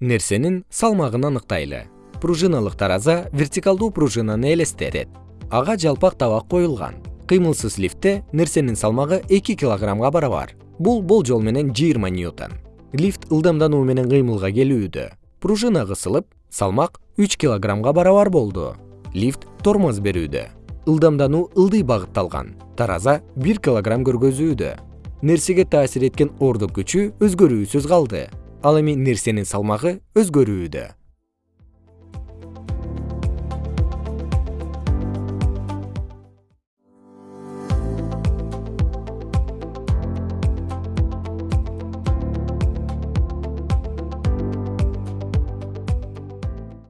нерсенин салмагын аныктайлы. Пружиналык тараза вертикалдуу пружинаны элестетет. Ага жалпак табак коюлган. Кыймылсыз лифтте нерсенин салмагы эки килограммга барабар бул болжол менен жыйырма ньютон. Лифт ылдамдануу менен кыймылга келүүдө. Пружина кысылып салмак үч килограммга барабар болду. Лифт тормоз берүүдө. Ылдамдануу ылдый багытталган. Тараза бир килограмм көргөзүүдө. Нерсеге таасир эткен ордук күчү өзгөрүүсүз калды ал эми нерсенин салмагы өзгөрүүдө